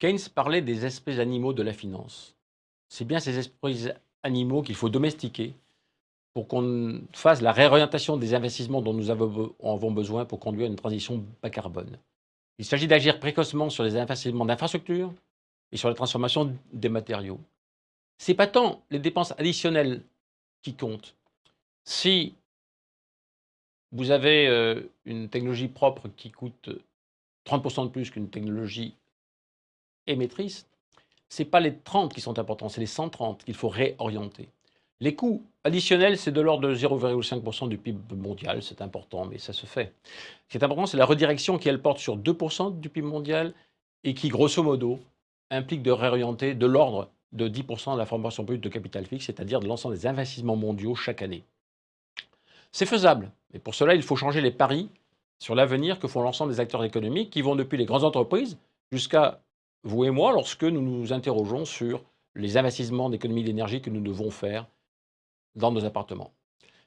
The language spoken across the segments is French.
Keynes parlait des espèces animaux de la finance. C'est bien ces espèces animaux qu'il faut domestiquer pour qu'on fasse la réorientation des investissements dont nous avons besoin pour conduire une transition bas carbone. Il s'agit d'agir précocement sur les investissements d'infrastructures et sur la transformation des matériaux. Ce n'est pas tant les dépenses additionnelles qui comptent. Si vous avez euh, une technologie propre qui coûte 30% de plus qu'une technologie émettrice, ce n'est pas les 30 qui sont importants, c'est les 130 qu'il faut réorienter. Les coûts additionnels, c'est de l'ordre de 0,5% du PIB mondial, c'est important, mais ça se fait. Ce qui est important, c'est la redirection qui, elle, porte sur 2% du PIB mondial et qui, grosso modo, implique de réorienter de l'ordre de 10% de la formation brute de capital fixe, c'est-à-dire de l'ensemble des investissements mondiaux chaque année. C'est faisable, mais pour cela, il faut changer les paris sur l'avenir que font l'ensemble des acteurs économiques qui vont depuis les grandes entreprises jusqu'à vous et moi lorsque nous nous interrogeons sur les investissements d'économie d'énergie que nous devons faire dans nos appartements.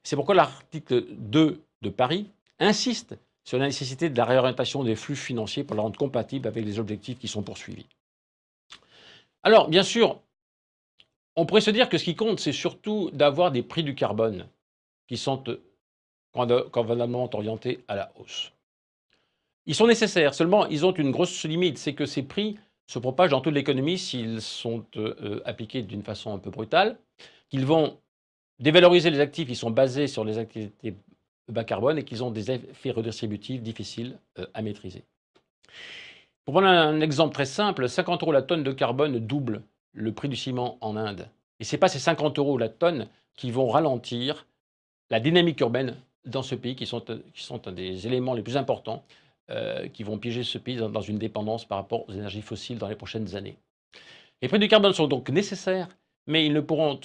C'est pourquoi l'article 2 de Paris insiste sur la nécessité de la réorientation des flux financiers pour la rendre compatible avec les objectifs qui sont poursuivis. Alors, bien sûr, on pourrait se dire que ce qui compte, c'est surtout d'avoir des prix du carbone qui sont convenablement orientés à la hausse. Ils sont nécessaires, seulement ils ont une grosse limite, c'est que ces prix se propagent dans toute l'économie s'ils sont euh, appliqués d'une façon un peu brutale, qu'ils vont dévaloriser les actifs qui sont basés sur les activités bas carbone et qu'ils ont des effets redistributifs difficiles euh, à maîtriser. Pour prendre un exemple très simple, 50 euros la tonne de carbone double le prix du ciment en Inde. Et ce n'est pas ces 50 euros la tonne qui vont ralentir la dynamique urbaine dans ce pays, qui sont, qui sont un des éléments les plus importants euh, qui vont piéger ce pays dans, une dépendance par rapport aux énergies fossiles dans les prochaines années. Les prix du carbone sont donc nécessaires, mais ils ne pourront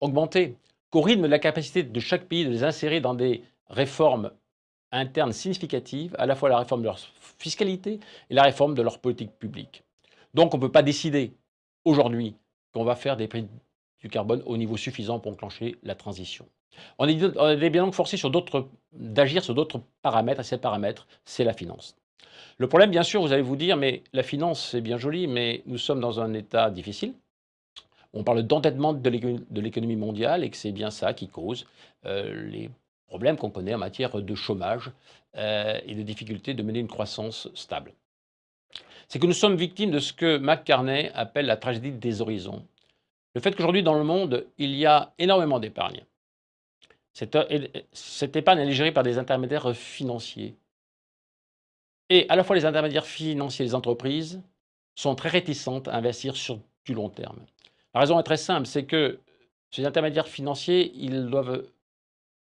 augmenter qu'au rythme de la capacité de chaque pays de les insérer dans des réformes internes significatives, à la fois la réforme de leur fiscalité et la réforme de leur politique publique. Donc on ne peut pas décider aujourd'hui qu'on va faire des prix du carbone au niveau suffisant pour enclencher la transition. On est, bien donc forcé d'agir sur d'autres paramètres, et ces paramètres, c'est la finance. Le problème, bien sûr, vous allez vous dire, mais la finance, c'est bien joli, mais nous sommes dans un état difficile. On parle d'endettement de l'économie mondiale et que c'est bien ça qui cause euh, les problèmes qu'on connaît en matière de chômage euh, et de difficulté de mener une croissance stable. C'est que nous sommes victimes de ce que McCartney appelle la tragédie des horizons. Le fait qu'aujourd'hui, dans le monde, il y a énormément d'épargne. Cette, épargne est gérée par des intermédiaires financiers. Et à la fois les intermédiaires financiers et les entreprises sont très réticentes à investir sur du long terme. La raison est très simple, c'est que ces intermédiaires financiers, ils doivent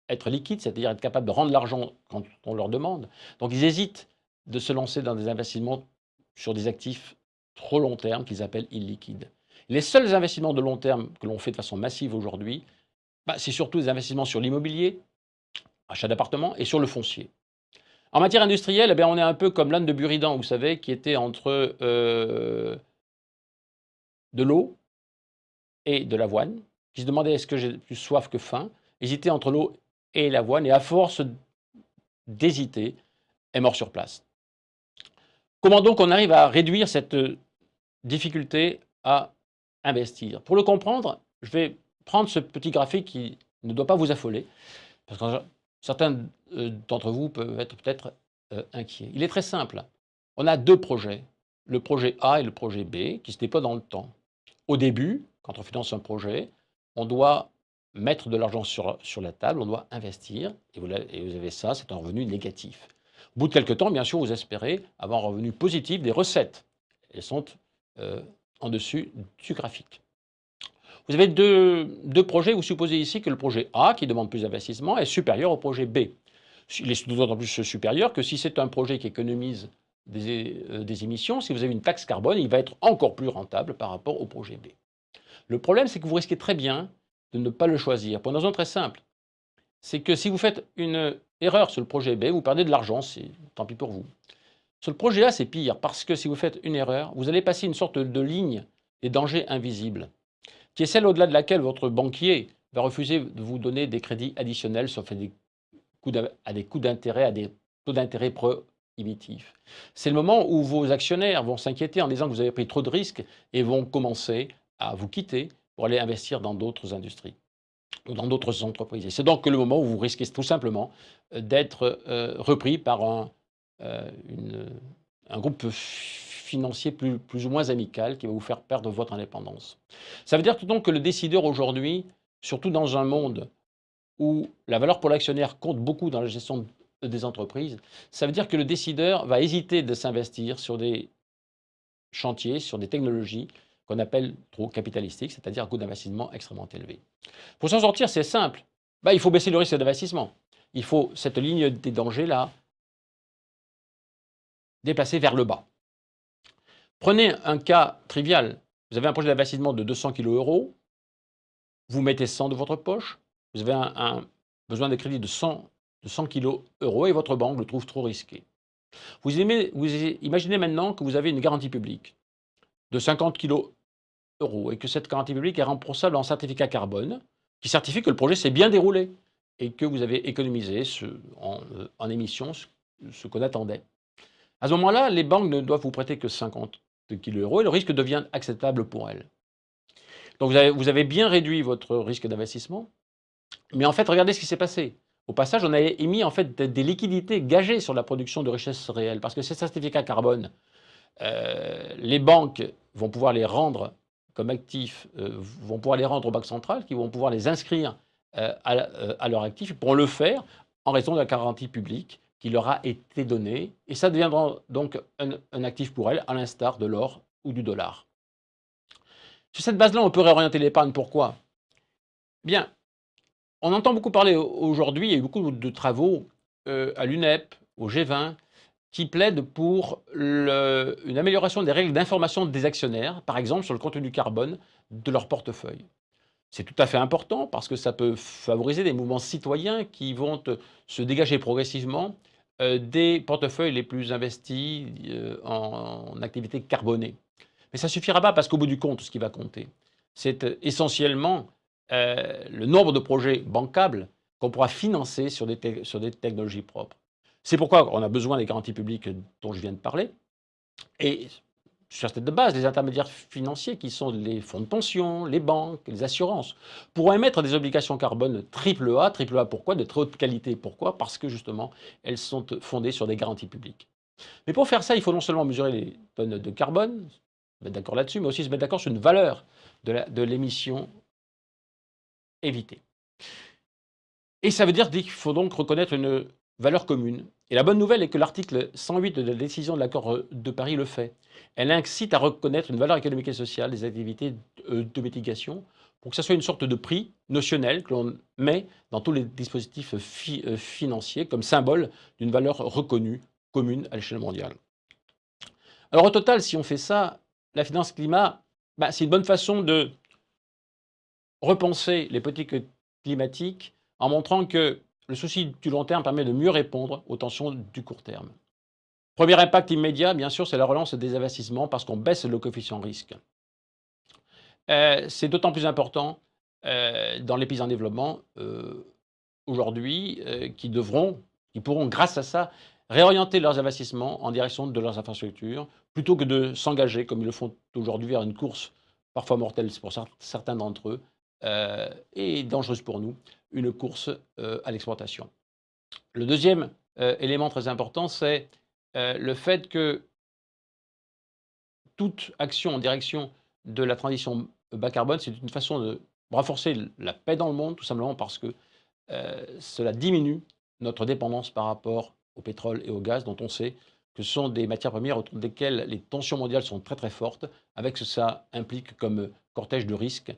être liquides, c'est-à-dire être capables de rendre l'argent quand on leur demande. Donc ils hésitent de se lancer dans des investissements sur des actifs trop long terme qu'ils appellent illiquides. Les seuls investissements de long terme que l'on fait de façon massive aujourd'hui, bah, c'est surtout des investissements sur l'immobilier, achat d'appartements, et sur le foncier. En matière industrielle, eh on est un peu comme l'âne de Buridan, vous savez, qui était entre euh, de l'eau et de l'avoine, qui se demandait est-ce que j'ai plus soif que faim, hésitait entre l'eau et l'avoine, et à force d'hésiter, est mort sur place. Comment donc on arrive à réduire cette difficulté à investir? Pour le comprendre, je vais prendre ce petit graphique qui ne doit pas vous affoler, parce que certains euh, d'entre vous peuvent être peut-être euh, inquiets. Il est très simple. On a deux projets, le projet A et le projet B, qui se déploient dans le temps. Au début, quand on finance un projet, on doit mettre de l'argent sur, sur la table, on doit investir, et vous, avez ça, c'est un revenu négatif. Au bout de quelques temps, bien sûr, vous espérez avoir un revenu positif des recettes. Elles sont euh, en dessus du graphique. Vous avez deux, projets, vous supposez ici que le projet A, qui demande plus d'investissement, est supérieur au projet B. Il est d'autant plus supérieur que si c'est un projet qui économise des, euh, des, émissions, si vous avez une taxe carbone, il va être encore plus rentable par rapport au projet B. Le problème, c'est que vous risquez très bien de ne pas le choisir, pour une raison très simple. C'est que si vous faites une erreur sur le projet B, vous perdez de l'argent, c'est tant pis pour vous. Sur le projet A, c'est pire, parce que si vous faites une erreur, vous allez passer une sorte de ligne des dangers invisibles qui est celle au-delà de laquelle votre banquier va refuser de vous donner des crédits additionnels, sauf à des coûts d'intérêt, à des taux d'intérêt prohibitif. C'est le moment où vos actionnaires vont s'inquiéter en disant que vous avez pris trop de risques et vont commencer à vous quitter pour aller investir dans d'autres industries ou dans d'autres entreprises. c'est donc le moment où vous risquez tout simplement euh, d'être euh, repris par un, euh, un groupe financier plus, ou moins amical qui va vous faire perdre votre indépendance. Ça veut dire donc que le décideur aujourd'hui, surtout dans un monde où la valeur pour l'actionnaire compte beaucoup dans la gestion des entreprises, ça veut dire que le décideur va hésiter de s'investir sur des chantiers, sur des technologies qu'on appelle trop capitalistiques, c'est-à-dire coût d'investissement extrêmement élevé. Pour s'en sortir, c'est simple. Bah, il faut baisser le risque d'investissement. Il faut cette ligne des dangers-là déplacer vers le bas. Prenez un cas trivial. Vous avez un projet d'investissement de 200 kg euros. Vous mettez 100 de votre poche. Vous avez un, besoin de crédit de 100, de 100 kg euros et votre banque le trouve trop risqué. Vous, imaginez maintenant que vous avez une garantie publique de 50 kg euros et que cette garantie publique est remboursable en certificat carbone qui certifie que le projet s'est bien déroulé et que vous avez économisé en, en émissions ce, qu'on attendait. À ce moment-là, les banques ne doivent vous prêter que 50 kg euros et le risque devient acceptable pour elles. Donc vous avez, bien réduit votre risque d'investissement, mais en fait, regardez ce qui s'est passé. Au passage, on a émis en fait des liquidités gagées sur la production de richesses réelles, parce que ces certificats carbone, euh, les banques vont pouvoir les rendre comme actifs, euh, vont pouvoir les rendre aux banques centrales, qui vont pouvoir les inscrire euh, à, leur actif, ils pourront le faire en raison de la garantie publique qui leur a été donnée, et ça deviendra donc un, actif pour elles, à l'instar de l'or ou du dollar. Sur cette base-là, on peut réorienter l'épargne. Pourquoi? Bien, on entend beaucoup parler aujourd'hui, il y a eu beaucoup de travaux à l'UNEP, au G20, qui plaident pour une amélioration des règles d'information des actionnaires, par exemple sur le contenu carbone de leur portefeuille. C'est tout à fait important parce que ça peut favoriser des mouvements citoyens qui vont se dégager progressivement euh, des portefeuilles les plus investis euh, en, activités carbonées. Mais ça ne suffira pas parce qu'au bout du compte, ce qui va compter, c'est euh, essentiellement le nombre de projets bancables qu'on pourra financer sur sur des technologies propres. C'est pourquoi on a besoin des garanties publiques dont je viens de parler. Sur cette base, les intermédiaires financiers, qui sont les fonds de pension, les banques, les assurances, pourront émettre des obligations carbone triple A. Triple A pourquoi? De très haute qualité. Pourquoi? Parce que justement, elles sont fondées sur des garanties publiques. Mais pour faire ça, il faut non seulement mesurer les tonnes de carbone, se mettre d'accord là-dessus, mais aussi se mettre d'accord sur une valeur de l'émission évitée. Et ça veut dire qu'il faut donc reconnaître une valeur commune. Et la bonne nouvelle est que l'article 108 de la décision de l'accord de Paris le fait. Elle incite à reconnaître une valeur économique et sociale des activités de mitigation pour que ce soit une sorte de prix notionnel que l'on met dans tous les dispositifs euh, financiers comme symbole d'une valeur reconnue, commune à l'échelle mondiale. Alors au total, si on fait ça, la finance climat, bah, c'est une bonne façon de repenser les politiques climatiques en montrant que le souci du long terme permet de mieux répondre aux tensions du court terme. Premier impact immédiat, bien sûr, c'est la relance des investissements parce qu'on baisse le coefficient risque. Euh, c'est d'autant plus important euh, dans les pays en développement euh, aujourd'hui qui devront, qui pourront, grâce à ça, réorienter leurs investissements en direction de leurs infrastructures plutôt que de s'engager, comme ils le font aujourd'hui, vers une course parfois mortelle pour certains d'entre eux, et dangereuse pour nous, une course euh, à l'exportation. Le deuxième euh, élément très important, c'est euh, le fait que toute action en direction de la transition bas carbone, c'est une façon de renforcer la paix dans le monde, tout simplement parce que cela diminue notre dépendance par rapport au pétrole et au gaz, dont on sait que ce sont des matières premières autour desquelles les tensions mondiales sont très très fortes, avec ce que ça implique comme cortège de risques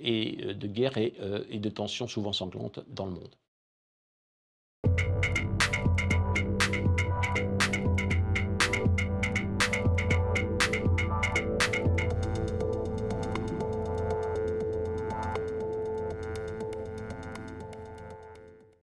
et euh, de guerres et, euh, et de tensions souvent sanglantes dans le monde.